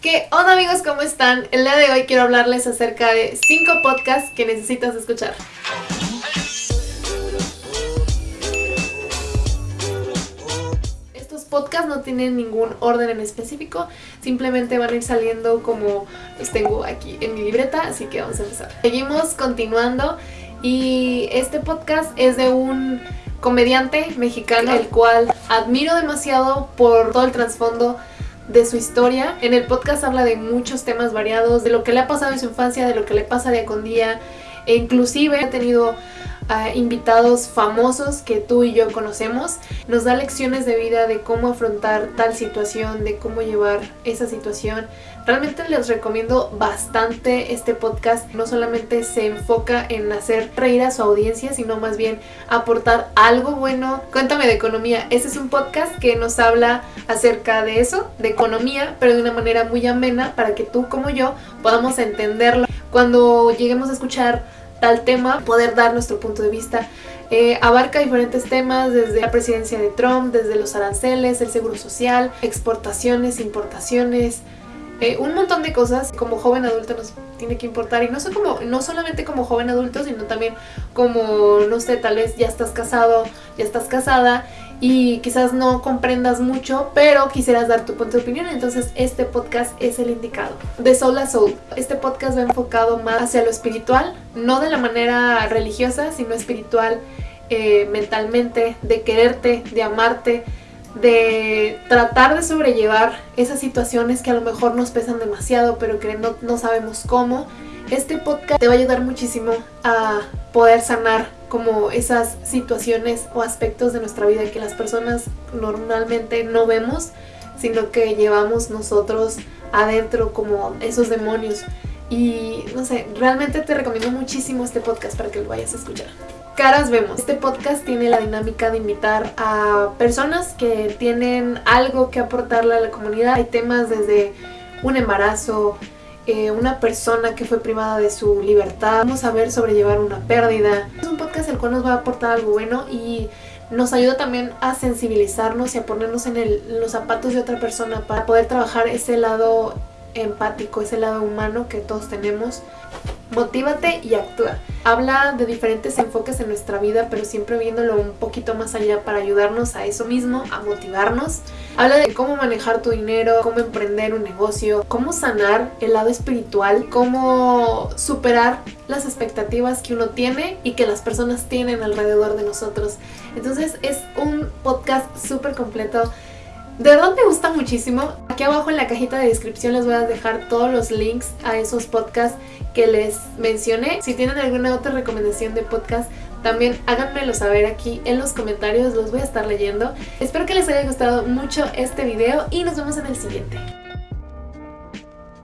¿Qué onda amigos? ¿Cómo están? El día de hoy quiero hablarles acerca de 5 podcasts que necesitas escuchar. Estos podcasts no tienen ningún orden en específico, simplemente van a ir saliendo como los tengo aquí en mi libreta, así que vamos a empezar. Seguimos continuando y este podcast es de un comediante mexicano, el cual admiro demasiado por todo el trasfondo de su historia. En el podcast habla de muchos temas variados, de lo que le ha pasado en su infancia, de lo que le pasa día con día, e inclusive ha tenido invitados famosos que tú y yo conocemos. Nos da lecciones de vida de cómo afrontar tal situación, de cómo llevar esa situación. Realmente les recomiendo bastante este podcast. No solamente se enfoca en hacer reír a su audiencia, sino más bien aportar algo bueno. Cuéntame de economía. Este es un podcast que nos habla acerca de eso, de economía, pero de una manera muy amena para que tú como yo podamos entenderlo. Cuando lleguemos a escuchar tal tema, poder dar nuestro punto de vista. Eh, abarca diferentes temas desde la presidencia de Trump, desde los aranceles, el seguro social, exportaciones, importaciones, eh, un montón de cosas como joven adulto nos tiene que importar y no, sé como, no solamente como joven adulto sino también como, no sé, tal vez ya estás casado, ya estás casada y quizás no comprendas mucho, pero quisieras dar tu punto de opinión, entonces este podcast es el indicado. De Soul a Soul, este podcast va enfocado más hacia lo espiritual, no de la manera religiosa, sino espiritual eh, mentalmente, de quererte, de amarte, de tratar de sobrellevar esas situaciones que a lo mejor nos pesan demasiado, pero que no, no sabemos cómo. Este podcast te va a ayudar muchísimo a poder sanar como esas situaciones o aspectos de nuestra vida que las personas normalmente no vemos, sino que llevamos nosotros adentro como esos demonios. Y no sé, realmente te recomiendo muchísimo este podcast para que lo vayas a escuchar. Caras vemos. Este podcast tiene la dinámica de invitar a personas que tienen algo que aportarle a la comunidad. Hay temas desde un embarazo, eh, una persona que fue privada de su libertad. Vamos a ver sobrellevar una pérdida. Es podcast el cual nos va a aportar algo bueno y nos ayuda también a sensibilizarnos y a ponernos en, en los zapatos de otra persona para poder trabajar ese lado empático, ese lado humano que todos tenemos. Motívate y actúa. Habla de diferentes enfoques en nuestra vida, pero siempre viéndolo un poquito más allá para ayudarnos a eso mismo, a motivarnos. Habla de cómo manejar tu dinero, cómo emprender un negocio, cómo sanar el lado espiritual, cómo superar las expectativas que uno tiene y que las personas tienen alrededor de nosotros. Entonces es un podcast súper completo de verdad me gusta muchísimo. Aquí abajo en la cajita de descripción les voy a dejar todos los links a esos podcasts que les mencioné. Si tienen alguna otra recomendación de podcast, también háganmelo saber aquí en los comentarios, los voy a estar leyendo. Espero que les haya gustado mucho este video y nos vemos en el siguiente.